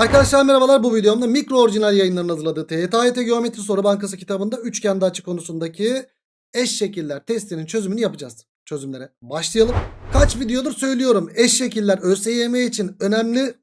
Arkadaşlar merhabalar bu videomda mikro orijinal yayınların hazırladığı TYT Geometri Soru Bankası kitabında üçgende açı konusundaki eş şekiller testinin çözümünü yapacağız. Çözümlere başlayalım. Kaç videodur söylüyorum eş şekiller ÖSYM için önemli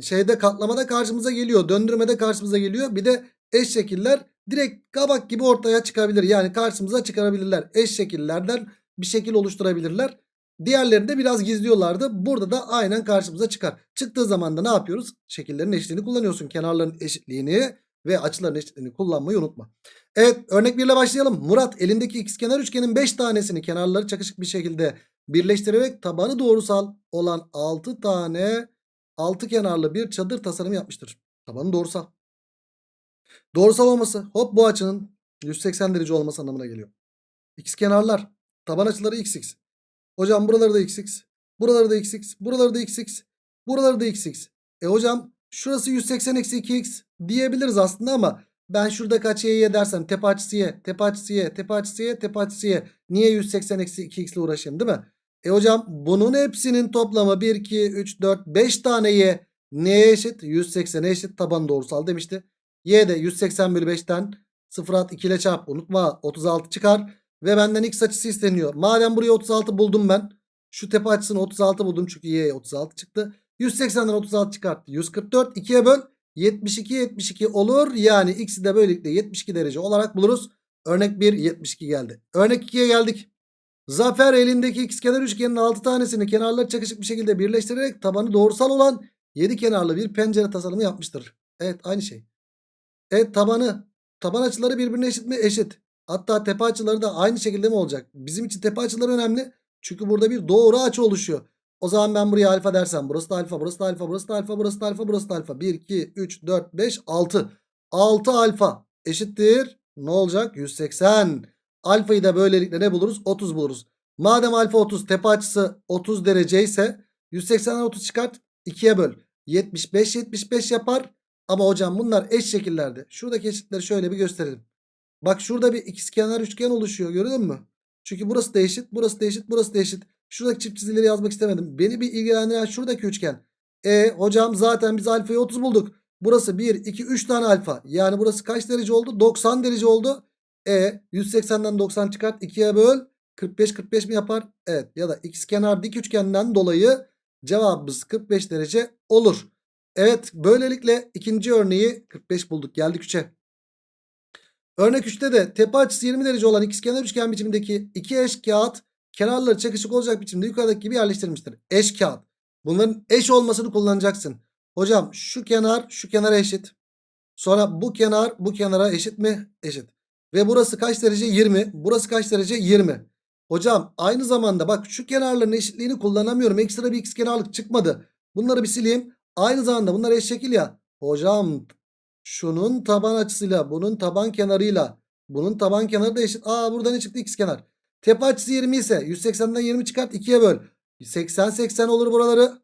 şeyde katlamada karşımıza geliyor. Döndürmede karşımıza geliyor. Bir de eş şekiller direkt kabak gibi ortaya çıkabilir. Yani karşımıza çıkarabilirler. Eş şekillerden bir şekil oluşturabilirler. Diğerlerini de biraz gizliyorlardı. Burada da aynen karşımıza çıkar. Çıktığı zaman da ne yapıyoruz? Şekillerin eşitliğini kullanıyorsun. Kenarların eşitliğini ve açıların eşitliğini kullanmayı unutma. Evet örnek 1 ile başlayalım. Murat elindeki ikizkenar üçgenin 5 tanesini kenarları çakışık bir şekilde birleştirerek tabanı doğrusal olan 6 tane 6 kenarlı bir çadır tasarımı yapmıştır. Tabanı doğrusal. Doğrusal olması hop bu açının 180 derece olması anlamına geliyor. İkizkenarlar taban açıları xx. Hocam buraları da xx. Buraları da xx. Buraları da xx. Buraları da xx. E hocam şurası 180 eksi 2x diyebiliriz aslında ama ben şurada kaç y'ye dersem tepe açısı y, tepe açısı y, tepe açısı y, tepe açısı y. Niye 180 eksi 2x ile uğraşayım değil mi? E hocam bunun hepsinin toplamı 1, 2, 3, 4, 5 tane y neye eşit? 180'e eşit taban doğrusal demişti. Y de 180 bölü 5'ten 0 at 2 ile çarp unutma 36 çıkar. Ve benden x açısı isteniyor. Madem buraya 36 buldum ben. Şu tepe açısını 36 buldum çünkü y'ye 36 çıktı. 180'den 36 çıkarttı. 144 2'ye böl. 72 72 olur. Yani x'i de böylelikle 72 derece olarak buluruz. Örnek 1 72 geldi. Örnek 2'ye geldik. Zafer elindeki ikizkenar üçgenin 6 tanesini kenarları çakışık bir şekilde birleştirerek tabanı doğrusal olan 7 kenarlı bir pencere tasarımı yapmıştır. Evet aynı şey. Evet tabanı taban açıları birbirine eşit mi? Eşit. Hatta tepe açıları da aynı şekilde mi olacak? Bizim için tepe açıları önemli. Çünkü burada bir doğru açı oluşuyor. O zaman ben buraya alfa dersem burası da alfa, burası da alfa, burası da alfa, burası da alfa, burası da alfa. 1, 2, 3, 4, 5, 6. 6 alfa eşittir. Ne olacak? 180. Alfayı da böylelikle ne buluruz? 30 buluruz. Madem alfa 30 tepe açısı 30 derece ise 180'den 30 çıkart 2'ye böl. 75 75 yapar. Ama hocam bunlar eş şekillerde. Şuradaki eşitleri şöyle bir gösterelim. Bak şurada bir ikizkenar üçgen oluşuyor gördün mü? Çünkü burası da eşit, burası da eşit, burası da eşit. Şuradaki çift çizgileri yazmak istemedim. Beni bir ilgilendiren şuradaki üçgen. E hocam zaten biz alfayı 30 bulduk. Burası 1, 2, 3 tane alfa. Yani burası kaç derece oldu? 90 derece oldu. E 180'den 90 çıkart 2'ye böl. 45 45 mi yapar? Evet ya da ikizkenar dik üçgenden dolayı cevabımız 45 derece olur. Evet böylelikle ikinci örneği 45 bulduk. Geldik 3'e. Örnek 3'te de tepe açısı 20 derece olan ikizkenar üçgen biçimindeki iki eş kağıt kenarları çakışık olacak biçimde yukarıdaki gibi yerleştirilmiştir. Eş kağıt. Bunların eş olmasını kullanacaksın. Hocam şu kenar şu kenara eşit. Sonra bu kenar bu kenara eşit mi? Eşit. Ve burası kaç derece? 20. Burası kaç derece? 20. Hocam aynı zamanda bak şu kenarların eşitliğini kullanamıyorum. Ekstra bir ikizkenarlık çıkmadı. Bunları bir sileyim. Aynı zamanda bunlar eş şekil ya. Hocam şunun taban açısıyla bunun taban kenarıyla bunun taban kenarı da eşit. Aa burada ne çıktı ikizkenar. Tepe açısı 20 ise 180'den 20 çıkart 2'ye böl. 80 80 olur buraları.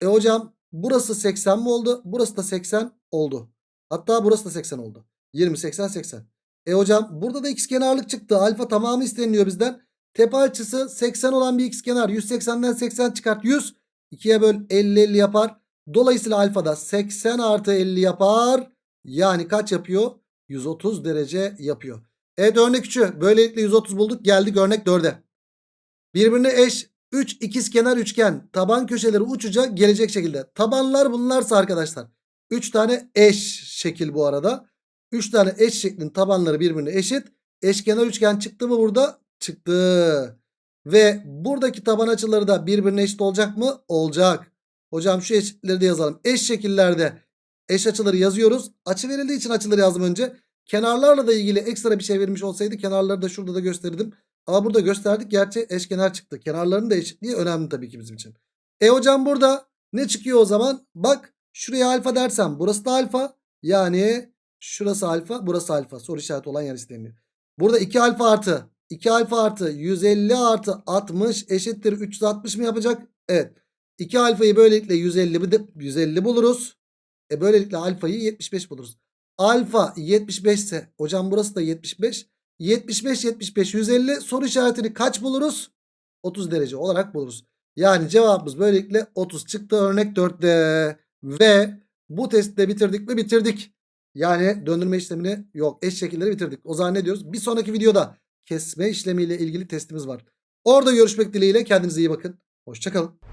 E hocam burası 80 mi oldu? Burası da 80 oldu. Hatta burası da 80 oldu. 20 80 80. E hocam burada da ikizkenarlık çıktı. Alfa tamamı isteniyor bizden. Tepe açısı 80 olan bir ikizkenar. 180'den 80 çıkart 100. 2'ye böl 50 50 yapar. Dolayısıyla alfa da 80 artı 50 yapar. Yani kaç yapıyor? 130 derece yapıyor. Evet örnek 3'ü böylelikle 130 bulduk. Geldik örnek 4'e. Birbirine eş 3 ikizkenar üçgen taban köşeleri uçuca gelecek şekilde. Tabanlar bunlarsa arkadaşlar. 3 tane eş şekil bu arada. 3 tane eş şeklin tabanları birbirine eşit. Eşkenar üçgen çıktı mı burada? Çıktı. Ve buradaki taban açıları da birbirine eşit olacak mı? Olacak. Hocam şu eşitleri de yazalım. Eş şekillerde eş açıları yazıyoruz. Açı verildiği için açıları yazdım önce. Kenarlarla da ilgili ekstra bir şey vermiş olsaydı kenarları da şurada da gösterdim. Ama burada gösterdik. Gerçi eşkenar çıktı. Kenarların da eşitliği önemli tabii ki bizim için. E hocam burada ne çıkıyor o zaman? Bak şuraya alfa dersem burası da alfa. Yani şurası alfa burası alfa. Soru işareti olan yer isteniyor. Burada 2 alfa artı 2 alfa artı 150 artı 60 eşittir 360 mı yapacak? Evet. 2 alfayı böylelikle 150, 150 buluruz. E böylelikle alfayı 75 buluruz. Alfa 75 ise hocam burası da 75. 75 75 150 soru işaretini kaç buluruz? 30 derece olarak buluruz. Yani cevabımız böylelikle 30 çıktı örnek 4'te. Ve Bu testi de bitirdik mi? Bitirdik. Yani döndürme işlemini yok. Eş şekilleri bitirdik. O zaman ne diyoruz? Bir sonraki videoda kesme işlemiyle ilgili testimiz var. Orada görüşmek dileğiyle. Kendinize iyi bakın. Hoşçakalın.